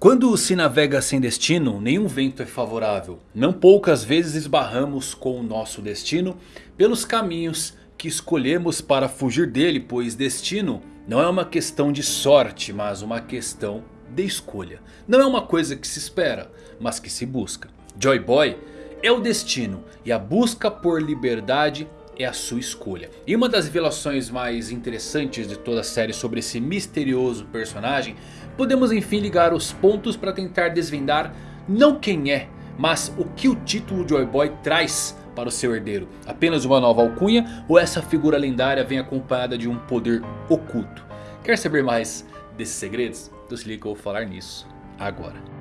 Quando se navega sem destino, nenhum vento é favorável. Não poucas vezes esbarramos com o nosso destino pelos caminhos que escolhemos para fugir dele. Pois destino não é uma questão de sorte, mas uma questão de escolha. Não é uma coisa que se espera, mas que se busca. Joy Boy é o destino e a busca por liberdade é a sua escolha. E uma das revelações mais interessantes de toda a série sobre esse misterioso personagem, podemos enfim ligar os pontos para tentar desvendar não quem é, mas o que o título Joy Boy traz para o seu herdeiro. Apenas uma nova alcunha ou essa figura lendária vem acompanhada de um poder oculto? Quer saber mais desses segredos? Então se liga que eu vou falar nisso agora.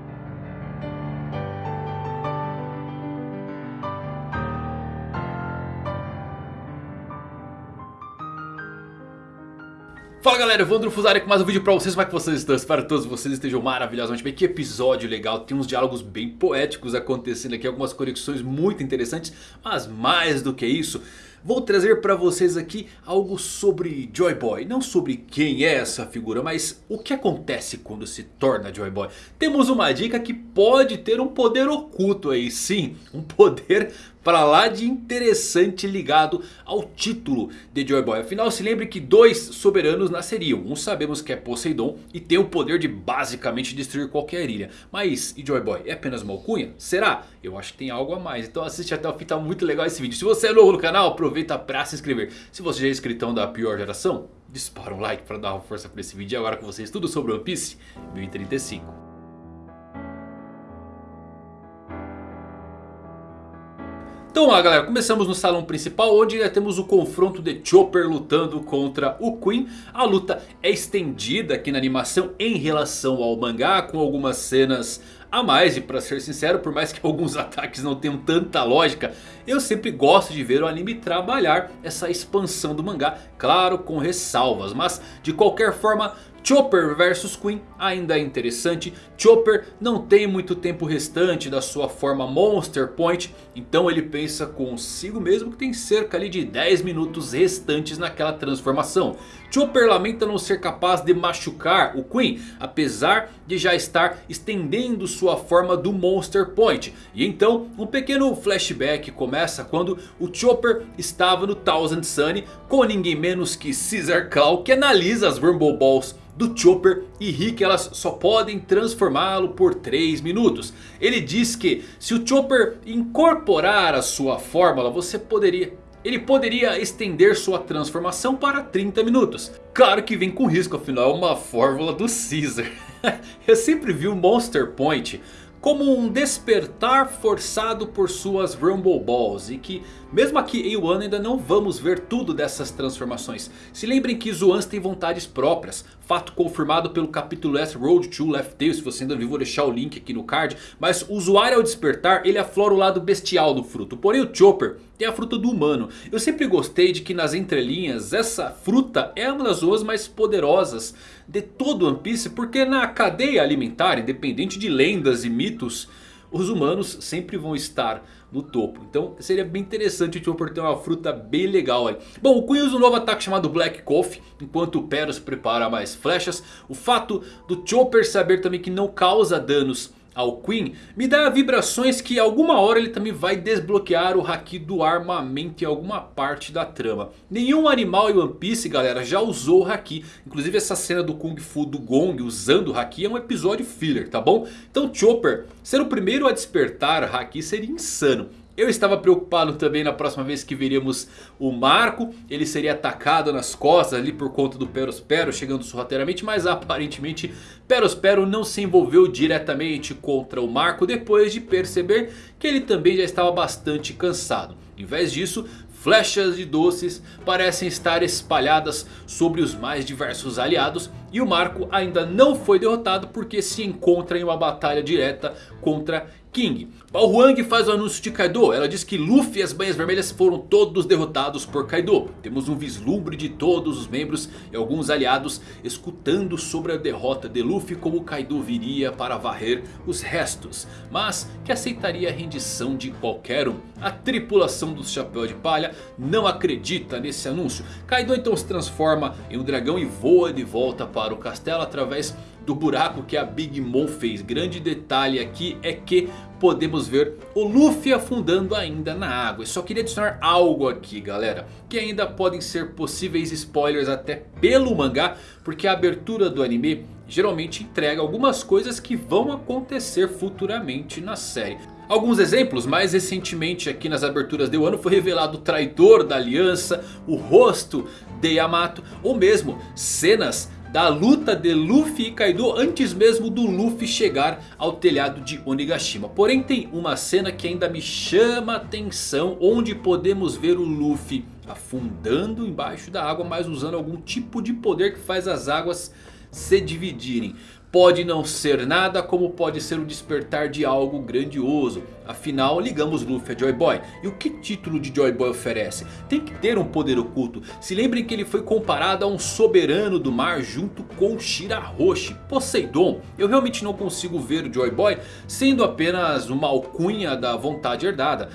Fala galera, Evandro Fusari com mais um vídeo pra vocês, como é que vocês estão? Espero que todos vocês estejam maravilhosamente bem, que episódio legal, tem uns diálogos bem poéticos acontecendo aqui, algumas conexões muito interessantes. Mas mais do que isso, vou trazer pra vocês aqui algo sobre Joy Boy Não sobre quem é essa figura, mas o que acontece quando se torna Joy Boy Temos uma dica que pode ter um poder oculto aí, sim, um poder para lá de interessante ligado ao título de Joy Boy. Afinal se lembre que dois soberanos nasceriam. Um sabemos que é Poseidon e tem o poder de basicamente destruir qualquer ilha. Mas e Joy Boy é apenas uma alcunha? Será? Eu acho que tem algo a mais. Então assiste até o fim, tá muito legal esse vídeo. Se você é novo no canal, aproveita para se inscrever. Se você já é inscritão da pior geração, dispara um like para dar uma força para esse vídeo. E agora com vocês tudo sobre One Piece 1035. Então lá galera, começamos no salão principal onde temos o confronto de Chopper lutando contra o Queen. A luta é estendida aqui na animação em relação ao mangá com algumas cenas a mais. E para ser sincero, por mais que alguns ataques não tenham tanta lógica, eu sempre gosto de ver o anime trabalhar essa expansão do mangá. Claro, com ressalvas, mas de qualquer forma Chopper vs Queen ainda é interessante. Chopper não tem muito tempo restante da sua forma Monster Point. Então ele pensa consigo mesmo que tem cerca ali de 10 minutos restantes naquela transformação. Chopper lamenta não ser capaz de machucar o Queen. Apesar de já estar estendendo sua forma do Monster Point. E então um pequeno flashback começa quando o Chopper estava no Thousand Sunny. Com ninguém menos que Caesar Claw que analisa as Rumble Balls do Chopper e ri que elas só podem transformá-lo por 3 minutos. Ele diz que se o Chopper incorporar a sua fórmula você poderia... Ele poderia estender sua transformação para 30 minutos. Claro que vem com risco, afinal é uma fórmula do Caesar. Eu sempre vi o Monster Point como um despertar forçado por suas Rumble Balls. E que mesmo aqui em Wano ainda não vamos ver tudo dessas transformações. Se lembrem que Zoans tem vontades próprias. Fato confirmado pelo capítulo Last Road to Left Tail. Se você ainda viu vou deixar o link aqui no card. Mas o usuário ao despertar ele aflora o lado bestial do fruto. Porém o Chopper tem a fruta do humano. Eu sempre gostei de que nas entrelinhas essa fruta é uma das zoas mais poderosas de todo One Piece. Porque na cadeia alimentar, independente de lendas e mitos os humanos sempre vão estar no topo. Então seria bem interessante o Chopper ter uma fruta bem legal aí. Bom, o Queen usa um novo ataque chamado Black Coffee. Enquanto o Peros prepara mais flechas. O fato do Chopper saber também que não causa danos ao Queen, me dá vibrações que alguma hora ele também vai desbloquear o Haki do armamento em alguma parte da trama. Nenhum animal em One Piece galera já usou o Haki. Inclusive essa cena do Kung Fu do Gong usando o Haki é um episódio filler, tá bom? Então Chopper ser o primeiro a despertar Haki seria insano. Eu estava preocupado também na próxima vez que veríamos o Marco. Ele seria atacado nas costas ali por conta do Perospero chegando sorrateiramente. Mas aparentemente Perospero não se envolveu diretamente contra o Marco. Depois de perceber que ele também já estava bastante cansado. Em vez disso, flechas de doces parecem estar espalhadas sobre os mais diversos aliados. E o Marco ainda não foi derrotado porque se encontra em uma batalha direta contra King. Bao Huang faz o anúncio de Kaido. Ela diz que Luffy e as Banhas Vermelhas foram todos derrotados por Kaido. Temos um vislumbre de todos os membros e alguns aliados escutando sobre a derrota de Luffy. Como Kaido viria para varrer os restos. Mas que aceitaria a rendição de qualquer um. A tripulação do Chapéu de Palha não acredita nesse anúncio. Kaido então se transforma em um dragão e voa de volta para o castelo através do buraco que a Big Mom fez. Grande detalhe aqui é que podemos ver o Luffy afundando ainda na água. Eu só queria adicionar algo aqui galera. Que ainda podem ser possíveis spoilers até pelo mangá. Porque a abertura do anime geralmente entrega algumas coisas que vão acontecer futuramente na série. Alguns exemplos, mais recentemente aqui nas aberturas de ano foi revelado o traidor da aliança, o rosto de Yamato ou mesmo cenas da luta de Luffy e Kaido antes mesmo do Luffy chegar ao telhado de Onigashima. Porém tem uma cena que ainda me chama a atenção onde podemos ver o Luffy afundando embaixo da água mas usando algum tipo de poder que faz as águas se dividirem. Pode não ser nada como pode ser o despertar de algo grandioso. Afinal ligamos Luffy a Joy Boy. E o que título de Joy Boy oferece? Tem que ter um poder oculto. Se lembrem que ele foi comparado a um soberano do mar junto com Shirahoshi, Poseidon. Eu realmente não consigo ver o Joy Boy sendo apenas uma alcunha da vontade herdada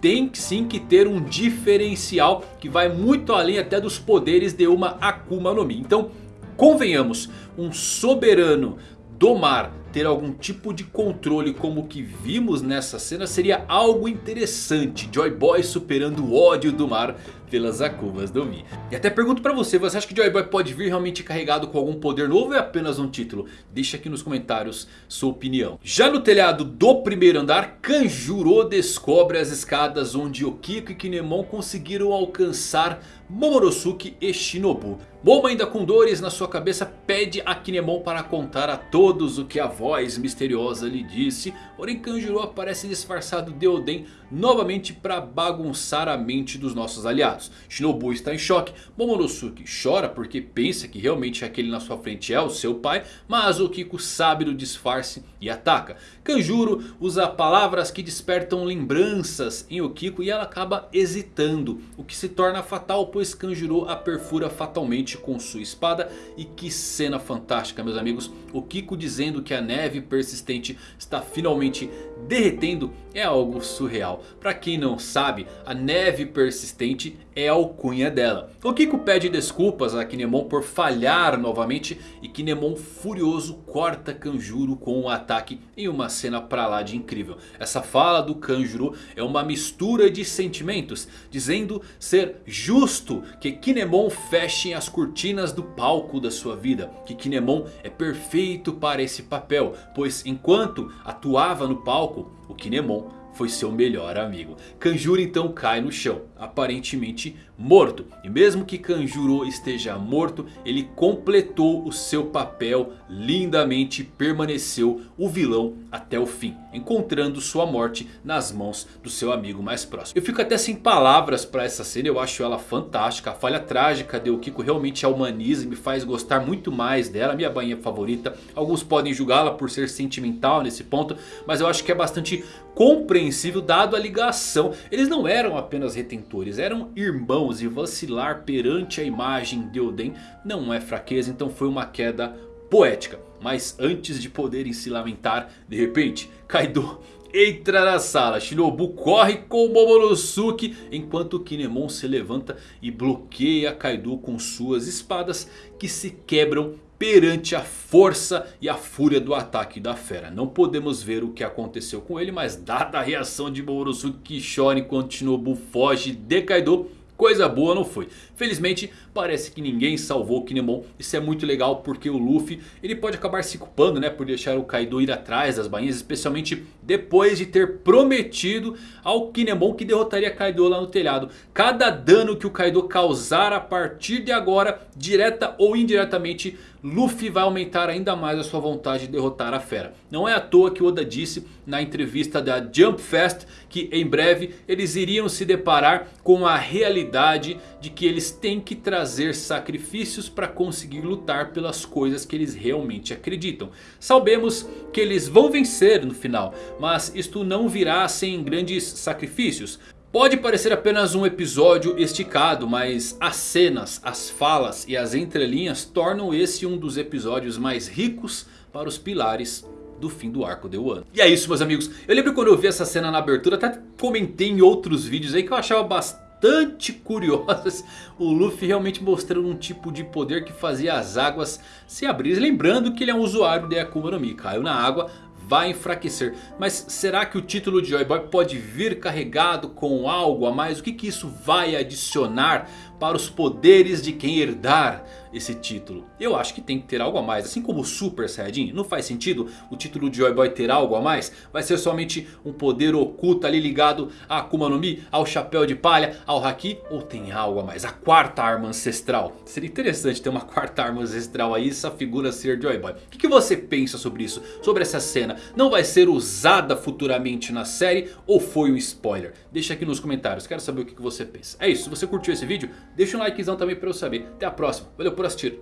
tem sim que ter um diferencial que vai muito além até dos poderes de uma Akuma no Mi. Então Convenhamos, um soberano do mar ter algum tipo de controle como o que vimos nessa cena seria algo interessante. Joy Boy superando o ódio do mar pelas Akumas do Mi. E até pergunto pra você, você acha que Joy Boy pode vir realmente carregado com algum poder novo ou é apenas um título? Deixa aqui nos comentários sua opinião. Já no telhado do primeiro andar, Kanjuro descobre as escadas onde Okiko e Kinemon conseguiram alcançar Momonosuke e Shinobu. Momo ainda com dores na sua cabeça pede a Kinemon para contar a todos o que a voz misteriosa lhe disse. Porém Kanjuro aparece disfarçado de Oden novamente para bagunçar a mente dos nossos aliados. Shinobu está em choque, Momonosuke chora porque pensa que realmente aquele na sua frente é o seu pai. Mas o Kiko sabe do disfarce e ataca. Kanjuro usa palavras que despertam lembranças em Okiko e ela acaba hesitando. O que se torna fatal pois Kanjuro a perfura fatalmente com sua espada. E que cena fantástica meus amigos. O Kiko dizendo que a neve persistente está finalmente derretendo é algo surreal. Para quem não sabe, a neve persistente é a alcunha dela. O Kiko pede desculpas a Kinemon por falhar novamente. E Kinemon furioso corta Kanjuro com um ataque em uma cena pra lá de incrível. Essa fala do Kanjuro é uma mistura de sentimentos. Dizendo ser justo que Kinemon feche as cortinas do palco da sua vida. Que Kinemon é perfeito para esse papel. Pois enquanto atuava no palco, o Kinemon foi seu melhor amigo. Kanjuro então cai no chão, aparentemente morto. E mesmo que Kanjuro esteja morto, ele completou o seu papel lindamente permaneceu o vilão até o fim. Encontrando sua morte nas mãos do seu amigo mais próximo. Eu fico até sem palavras para essa cena, eu acho ela fantástica. A falha trágica de Okiko realmente a humaniza e me faz gostar muito mais dela. Minha bainha favorita. Alguns podem julgá-la por ser sentimental nesse ponto. Mas eu acho que é bastante compreensível dado a ligação. Eles não eram apenas retentores, eram irmãos. E vacilar perante a imagem de Oden não é fraqueza. Então foi uma queda poética. Mas antes de poderem se lamentar, de repente, Kaido entra na sala. Shinobu corre com Momonosuke enquanto Kinemon se levanta e bloqueia Kaido com suas espadas que se quebram perante a força e a fúria do ataque da fera. Não podemos ver o que aconteceu com ele, mas dada a reação de Momonosuke que chora enquanto Shinobu foge de Kaido, coisa boa não foi. Felizmente parece que ninguém salvou o Kinemon. Isso é muito legal porque o Luffy ele pode acabar se culpando né, por deixar o Kaido ir atrás das bainhas. Especialmente depois de ter prometido ao Kinemon que derrotaria Kaido lá no telhado. Cada dano que o Kaido causar a partir de agora, direta ou indiretamente, Luffy vai aumentar ainda mais a sua vontade de derrotar a fera. Não é à toa que Oda disse na entrevista da Jump Fest que em breve eles iriam se deparar com a realidade de que eles têm que trazer sacrifícios para conseguir lutar pelas coisas que eles realmente acreditam. Sabemos que eles vão vencer no final, mas isto não virá sem grandes sacrifícios. Pode parecer apenas um episódio esticado, mas as cenas, as falas e as entrelinhas tornam esse um dos episódios mais ricos para os pilares do fim do arco de Wano. E é isso meus amigos, eu lembro quando eu vi essa cena na abertura, até comentei em outros vídeos aí que eu achava bastante curiosas. O Luffy realmente mostrando um tipo de poder que fazia as águas se abrirem. Lembrando que ele é um usuário de Akuma no Mi. Caiu na água, vai enfraquecer. Mas será que o título de Joy Boy pode vir carregado com algo a mais? O que, que isso vai adicionar para os poderes de quem herdar esse título? Eu acho que tem que ter algo a mais. Assim como o Super Saiyajin, não faz sentido o título de Joy Boy ter algo a mais? Vai ser somente um poder oculto ali ligado a Akuma no Mi, ao Chapéu de Palha, ao Haki? Ou tem algo a mais? A quarta arma ancestral? Seria interessante ter uma quarta arma ancestral aí, essa figura ser Joy Boy. O que, que você pensa sobre isso? Sobre essa cena? Não vai ser usada futuramente na série ou foi um spoiler? Deixa aqui nos comentários, quero saber o que, você pensa. É isso, se você curtiu esse vídeo... Deixa um likezão também pra eu saber. Até a próxima. Valeu por assistir.